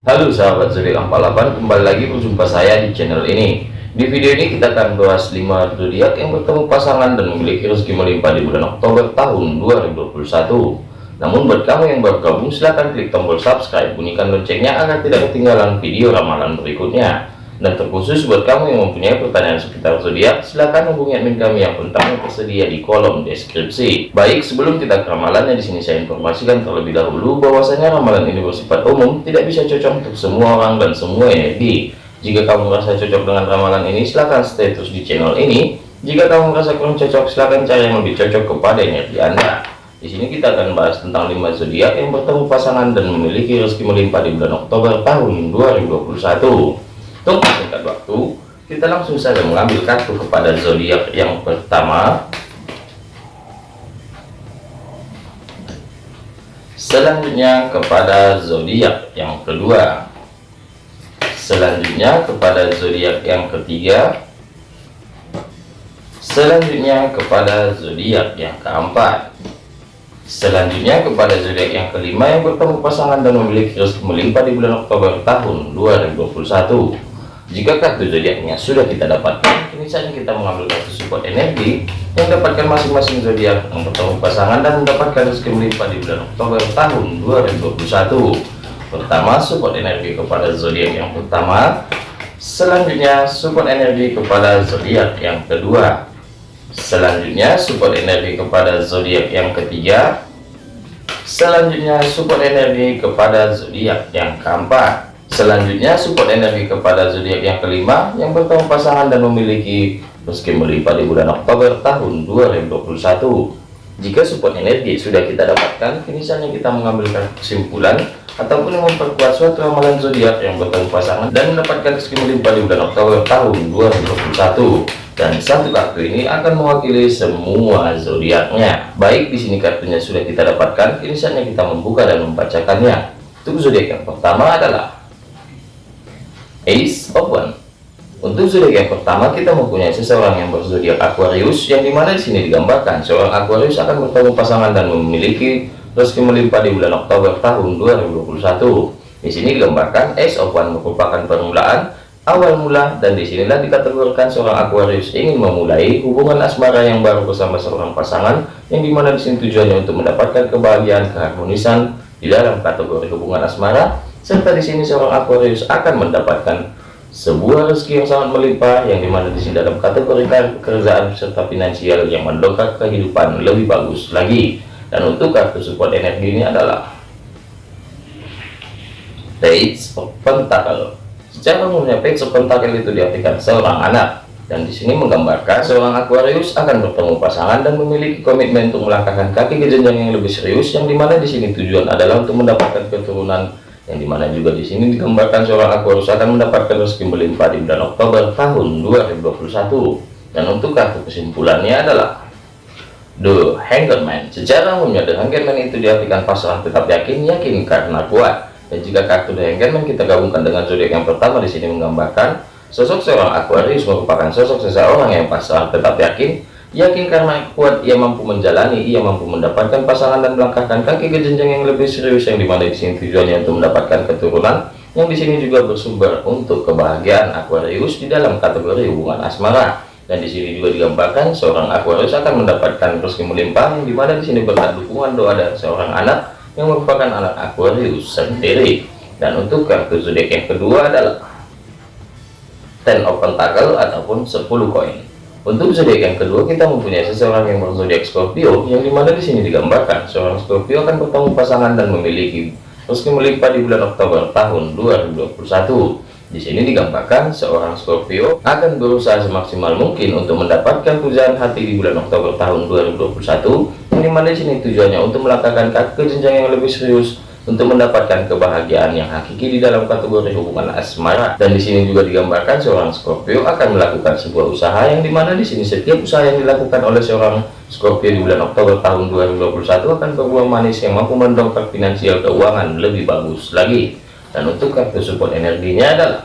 Halo sahabat zodiak 48 kembali lagi berjumpa saya di channel ini. Di video ini kita akan bahas 5 zodiak yang bertemu pasangan dan memiliki rezeki melimpah di bulan Oktober tahun 2021 namun buat kamu yang baru gabung silahkan klik tombol subscribe bunyikan loncengnya agar tidak ketinggalan video ramalan berikutnya dan terkhusus buat kamu yang mempunyai pertanyaan seputar zodiak, silahkan hubungi admin kami yang kontaknya tersedia di kolom deskripsi. Baik, sebelum kita ke ramalannya di sini saya informasikan terlebih dahulu bahwasanya ramalan ini bersifat umum, tidak bisa cocok untuk semua orang dan semua energi. Jika kamu merasa cocok dengan ramalan ini, silahkan stay terus di channel ini. Jika kamu merasa kurang cocok, silahkan cari yang lebih cocok kepada energi Anda. Di sini kita akan bahas tentang 5 zodiak yang bertemu pasangan dan memiliki rezeki melimpah di bulan Oktober tahun 2021. Untuk singkat waktu, kita langsung saja mengambil kartu kepada zodiak yang pertama. Selanjutnya kepada zodiak yang kedua. Selanjutnya kepada zodiak yang ketiga. Selanjutnya kepada zodiak yang keempat. Selanjutnya kepada zodiak yang kelima yang bertemu pasangan dan memiliki rezeki melimpah di bulan Oktober tahun 2021 jika kartu zodiaknya sudah kita dapatkan ini saja kita mengambil kartu support energi yang dapatkan masing-masing zodiak yang bertemu pasangan dan mendapatkan rezeki melimpah di bulan Oktober tahun 2021 pertama support energi kepada zodiak yang pertama. Selanjutnya support energi kepada zodiak yang kedua. Selanjutnya support energi kepada zodiak yang ketiga. Selanjutnya support energi kepada zodiak yang keempat Selanjutnya support energi kepada zodiak yang kelima yang bertemu pasangan dan memiliki rezeki melimpah di bulan Oktober tahun 2021. Jika support energi sudah kita dapatkan, kini saatnya kita mengambil kesimpulan ataupun memperkuat suatu ramalan zodiak yang bertemu pasangan dan mendapatkan rezeki melimpah di bulan Oktober tahun 2021. Dan satu kartu ini akan mewakili semua zodiaknya. Baik di sini kartunya sudah kita dapatkan, kini saatnya kita membuka dan membacakannya. Untuk zodiak yang pertama adalah Ace One. Untuk zodiak yang pertama kita mempunyai seseorang yang berzodiak Aquarius yang di mana di sini digambarkan seorang Aquarius akan bertemu pasangan dan memiliki rezeki melimpah di bulan Oktober tahun 2021. Di sini digambarkan Ace One merupakan permulaan awal mula dan di sinilah dikategorikan seorang Aquarius ingin memulai hubungan asmara yang baru bersama seorang pasangan yang di mana di sini tujuannya untuk mendapatkan kebahagiaan keharmonisan di dalam kategori hubungan asmara serta di sini seorang Aquarius akan mendapatkan sebuah rezeki yang sangat melimpah yang di mana di sini dalam kategori pekerjaan serta finansial yang mendongkrak kehidupan lebih bagus lagi. Dan untuk kartu support energi ini adalah Page of Pentacle. Secara umumnya Page of Pentacle itu diartikan seorang anak. Dan di sini menggambarkan seorang Aquarius akan bertemu pasangan dan memiliki komitmen untuk melangkahkan kaki ke jenjang yang lebih serius yang di mana di sini tujuan adalah untuk mendapatkan keturunan yang di mana juga di sini digambarkan seorang Aquarius akan mendapatkan rezeki melimpah di bulan Oktober tahun 2021 dan untuk kartu kesimpulannya adalah The Hangman. Secara umumnya The Hangman itu diartikan pasangan tetap yakin yakin karena kuat. Dan jika kartu The Hangman kita gabungkan dengan zodiak yang pertama di sini menggambarkan sosok seorang Aquarius merupakan sosok seseorang yang pasangan tetap yakin Yakin karena kuat ia mampu menjalani, ia mampu mendapatkan pasangan dan melangkahkan kaki ke jenjang yang lebih serius yang di mana di sini tujuannya untuk mendapatkan keturunan yang di sini juga bersumber untuk kebahagiaan Aquarius di dalam kategori hubungan asmara. Dan di sini juga digambarkan seorang Aquarius akan mendapatkan rezeki melimpah yang di mana di sini berkat dukungan doa dari seorang anak yang merupakan anak Aquarius sendiri. Dan untuk kartu zodiak yang kedua adalah Ten of Pentacle ataupun 10 koin untuk zodiak yang kedua kita mempunyai seseorang yang berzodiak Scorpio yang di mana di sini digambarkan seorang Scorpio akan bertemu pasangan dan memiliki rezeki melimpah di bulan Oktober tahun 2021. Di sini digambarkan seorang Scorpio akan berusaha semaksimal mungkin untuk mendapatkan pujaan hati di bulan Oktober tahun 2021 yang di mana di sini tujuannya untuk melangkahkan kaki ke jenjang yang lebih serius untuk mendapatkan kebahagiaan yang hakiki di dalam kategori hubungan asmara. Dan di sini juga digambarkan seorang Scorpio akan melakukan sebuah usaha yang di mana di sini setiap usaha yang dilakukan oleh seorang Scorpio di bulan Oktober tahun 2021 akan berbuah manis yang mampu mendongkrak finansial keuangan lebih bagus lagi. Dan untuk kartu support energinya adalah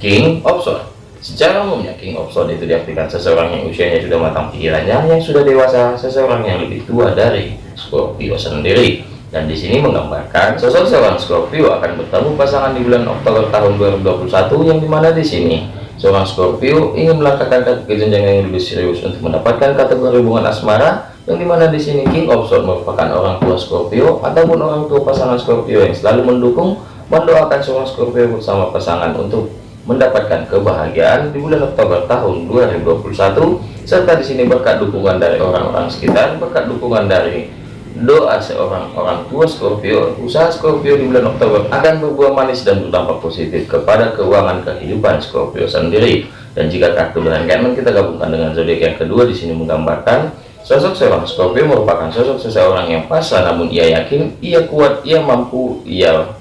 King of Swords Secara umumnya King of Swords itu diartikan seseorang yang usianya sudah matang pikirannya, yang sudah dewasa, seseorang yang lebih tua dari Scorpio sendiri dan di sini menggambarkan sosok seorang Scorpio akan bertemu pasangan di bulan Oktober tahun 2021 yang di mana di sini seorang Scorpio ingin melangkahkan kaki ke jenjang yang lebih serius untuk mendapatkan kategori hubungan asmara yang di mana di sini King of Swords merupakan orang tua Scorpio ataupun orang tua pasangan Scorpio yang selalu mendukung mendoakan seorang Scorpio bersama pasangan untuk mendapatkan kebahagiaan di bulan Oktober tahun 2021 serta di sini berkat dukungan dari orang-orang sekitar berkat dukungan dari doa seorang orang tua Scorpio usaha Scorpio di bulan Oktober akan berbuah manis dan berdampak positif kepada keuangan kehidupan Scorpio sendiri. Dan jika kartu berenggaman kita gabungkan dengan zodiak yang kedua di sini menggambarkan sosok seorang Scorpio merupakan sosok seseorang yang pasrah namun ia yakin ia kuat ia mampu ia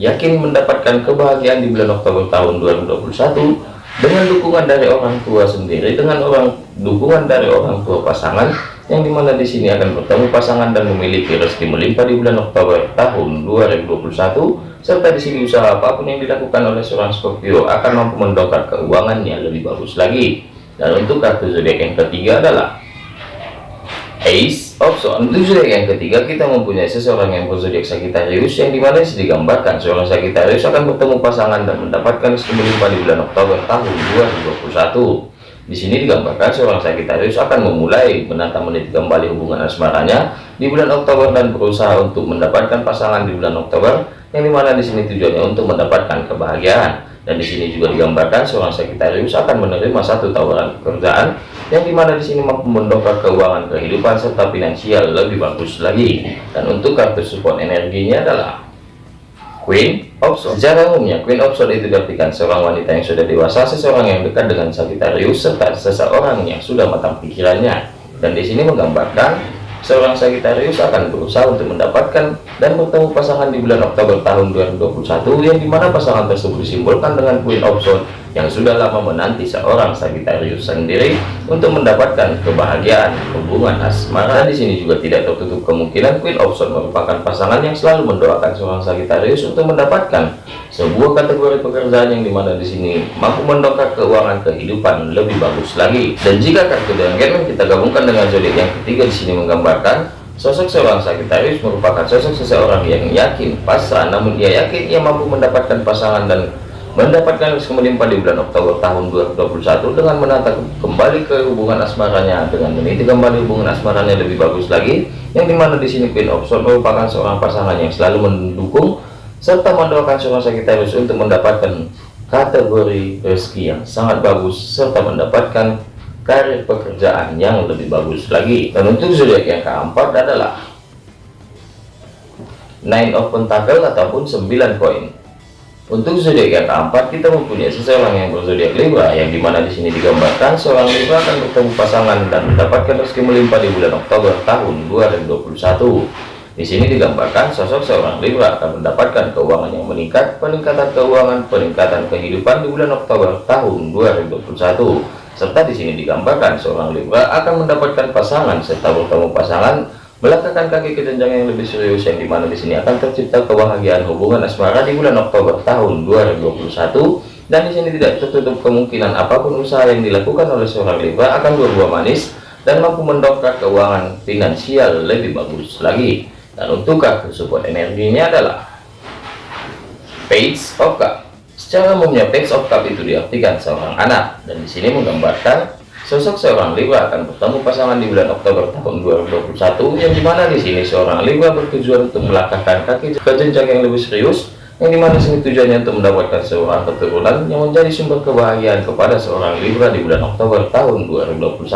yakin mendapatkan kebahagiaan di bulan Oktober tahun 2021 dengan dukungan dari orang tua sendiri dengan orang dukungan dari orang tua pasangan yang di mana di sini akan bertemu pasangan dan memiliki rezeki melimpah di bulan Oktober tahun 2021 serta di sini usaha apa pun yang dilakukan oleh seorang Scorpio akan mampu mendongkrak keuangannya lebih bagus lagi. Dan untuk kartu zodiak yang ketiga adalah Ace of Swords. Untuk zodiak yang ketiga kita mempunyai seseorang yang berzodiak Sagittarius yang di mana digambarkan seorang Sagittarius akan bertemu pasangan dan mendapatkan rezeki melimpah di bulan Oktober tahun 2021 di sini digambarkan seorang Sagittarius akan memulai menata meniti kembali hubungan asmaranya di bulan Oktober dan berusaha untuk mendapatkan pasangan di bulan Oktober yang di mana di sini tujuannya untuk mendapatkan kebahagiaan. Dan di sini juga digambarkan seorang Sagittarius akan menerima satu tawaran pekerjaan yang di mana di sini mampu mendongkrak keuangan kehidupan serta finansial lebih bagus lagi. Dan untuk kartu support energinya adalah Queen of Swords. Secara umumnya, Queen of Swords itu diartikan seorang wanita yang sudah dewasa, seseorang yang dekat dengan Sagittarius, serta seseorang yang sudah matang pikirannya. Dan di sini menggambarkan seorang Sagittarius akan berusaha untuk mendapatkan dan bertemu pasangan di bulan Oktober tahun 2021 yang di mana pasangan tersebut disimbolkan dengan Queen of Swords yang sudah lama menanti seorang Sagittarius sendiri untuk mendapatkan kebahagiaan hubungan asmara. Di sini juga tidak tertutup kemungkinan Queen of Swords merupakan pasangan yang selalu mendoakan seorang Sagittarius untuk mendapatkan sebuah kategori pekerjaan yang di mana di sini mampu mendongkrak keuangan kehidupan lebih bagus lagi. Dan jika kartu dengan kita gabungkan dengan zodiak yang ketiga di sini menggambarkan Sosok seorang Sagittarius merupakan sosok seseorang yang yakin pasrah namun ia yakin ia mampu mendapatkan pasangan dan mendapatkan melimpah di bulan Oktober tahun 2021 dengan menata kembali ke hubungan asmaranya dengan meniti kembali hubungan asmaranya lebih bagus lagi yang di mana di sini Queen of Swords merupakan seorang pasangan yang selalu mendukung serta mendoakan seorang Sagittarius untuk mendapatkan kategori rezeki yang sangat bagus serta mendapatkan karir pekerjaan yang lebih bagus lagi. Dan untuk zodiak yang keempat adalah nine of pentacle ataupun 9 koin untuk zodiak yang keempat kita mempunyai seseorang yang berzodiak Libra yang di mana di sini digambarkan seorang Libra akan bertemu pasangan dan mendapatkan rezeki melimpah di bulan Oktober tahun 2021 di sini digambarkan sosok seorang Libra akan mendapatkan keuangan yang meningkat peningkatan keuangan peningkatan kehidupan di bulan Oktober tahun 2021 serta di sini digambarkan seorang Libra akan mendapatkan pasangan serta bertemu pasangan melangkahkan kaki ke jenjang yang lebih serius yang di mana di sini akan tercipta kebahagiaan hubungan asmara di bulan Oktober tahun 2021 dan di sini tidak tertutup kemungkinan apa pun usaha yang dilakukan oleh seorang Libra akan berbuah manis dan mampu mendongkrak keuangan finansial lebih bagus lagi. Dan untuk kartu support energinya adalah Page of Cup. Secara umumnya Page of Cup itu diartikan seorang anak. Dan di sini menggambarkan sosok seorang Libra akan bertemu pasangan di bulan Oktober tahun 2021 yang di mana di sini seorang Libra bertujuan untuk melangkahkan kaki ke jenjang yang lebih serius yang di mana sini tujuannya untuk mendapatkan seorang keturunan yang menjadi sumber kebahagiaan kepada seorang Libra di bulan Oktober tahun 2021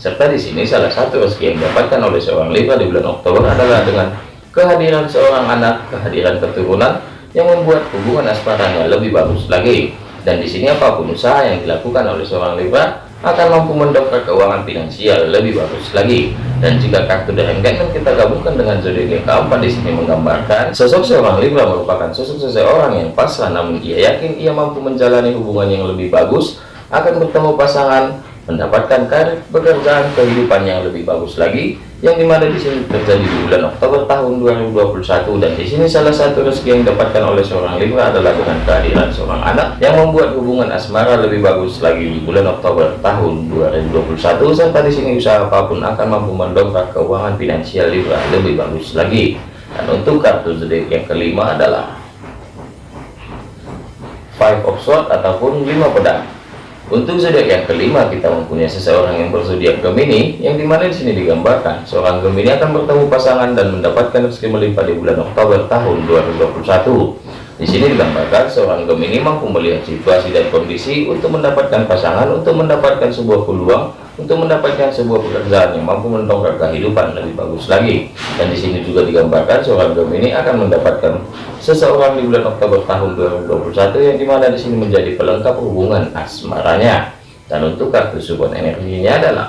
serta di sini salah satu rezeki yang didapatkan oleh seorang Libra di bulan Oktober adalah dengan kehadiran seorang anak kehadiran keturunan yang membuat hubungan asmaranya lebih bagus lagi. Dan di sini apa pun usaha yang dilakukan oleh seorang Libra akan mampu mendongkrak keuangan finansial lebih bagus lagi. Dan jika kartu derenggan kita gabungkan dengan zodiak yang keempat di sini menggambarkan sosok seorang Libra merupakan sosok seseorang yang pasrah namun ia yakin ia mampu menjalani hubungan yang lebih bagus akan bertemu pasangan mendapatkan karir pekerjaan kehidupan yang lebih bagus lagi yang di mana di sini? Terjadi di bulan Oktober tahun 2021 dan di sini salah satu rezeki yang didapatkan oleh seorang Libra adalah dengan kehadiran seorang anak yang membuat hubungan asmara lebih bagus lagi di bulan Oktober tahun 2021 serta di sini usaha apa pun akan mampu mendongkrak keuangan finansial Libra lebih bagus lagi. Dan untuk kartu zodiak yang kelima adalah five of swords ataupun lima pedang untuk zodiak yang kelima kita mempunyai seseorang yang berzodiak Gemini yang di mana di sini digambarkan seorang Gemini akan bertemu pasangan dan mendapatkan rezeki melimpah di bulan Oktober tahun 2021. Di sini digambarkan seorang Gemini mampu melihat situasi dan kondisi untuk mendapatkan pasangan, untuk mendapatkan sebuah peluang, untuk mendapatkan sebuah pekerjaan yang mampu mendongkrak kehidupan lebih bagus lagi. Dan di sini juga digambarkan seorang Gemini akan mendapatkan seseorang di bulan Oktober tahun 2021 yang di mana di sini menjadi pelengkap hubungan asmaranya. Dan untuk kartu support energinya adalah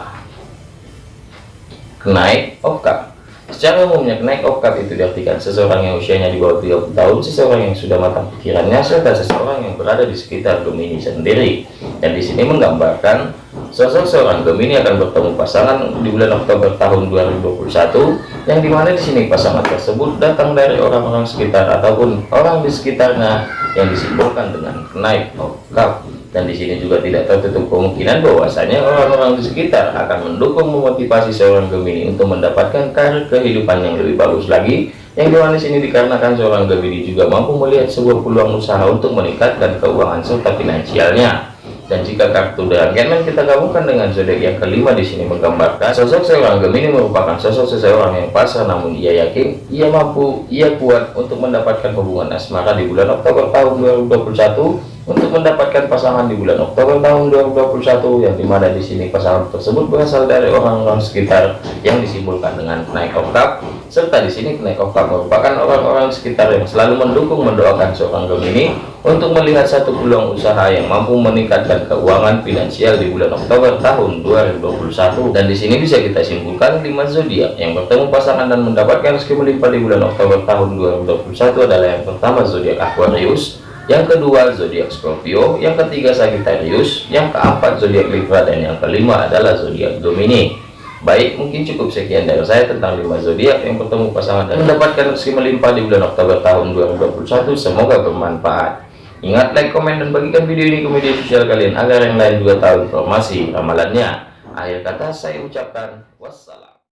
kenaik of cup Secara umumnya kenaik of cup itu diartikan seseorang yang usianya di bawah 30 tahun, seseorang yang sudah matang pikirannya, serta seseorang yang berada di sekitar Gemini sendiri. Dan di sini menggambarkan sosok seorang Gemini akan bertemu pasangan di bulan Oktober tahun 2021, yang di mana di sini pasangan tersebut datang dari orang-orang sekitar ataupun orang di sekitarnya yang disimbolkan dengan kenaik of cup dan di sini juga tidak tertutup kemungkinan bahwasanya orang-orang di sekitar akan mendukung memotivasi seorang Gemini untuk mendapatkan karir kehidupan yang lebih bagus lagi. Yang di mana sini dikarenakan seorang Gemini juga mampu melihat sebuah peluang usaha untuk meningkatkan keuangan serta finansialnya dan jika kartu Dragonman kita gabungkan dengan zodiak yang kelima di sini menggambarkan sosok seorang Gemini merupakan sosok seseorang yang pasrah namun ia yakin ia mampu ia kuat untuk mendapatkan hubungan asmara di bulan Oktober tahun 2021 untuk mendapatkan pasangan di bulan Oktober tahun 2021 yang di mana di sini pasangan tersebut berasal dari orang-orang sekitar yang disimbolkan dengan naik oktav serta di sini oktav merupakan orang-orang sekitar yang selalu mendukung mendoakan seorang Gemini untuk melihat satu peluang usaha yang mampu meningkatkan keuangan finansial di bulan Oktober tahun 2021 dan di sini bisa kita simpulkan lima zodiak. Yang bertemu pasangan dan mendapatkan rezeki melimpah di bulan Oktober tahun 2021 adalah yang pertama zodiak Aquarius yang kedua zodiak Scorpio, yang ketiga Sagittarius, yang keempat zodiak Libra dan yang kelima adalah zodiak Gemini. Baik, mungkin cukup sekian dari saya tentang lima zodiak yang bertemu pasangan dan mendapatkan rezeki melimpah di bulan Oktober tahun 2021. Semoga bermanfaat. Ingat like, komen, dan bagikan video ini ke media sosial kalian agar yang lain juga tahu informasi ramalannya. Akhir kata saya ucapkan wassalam.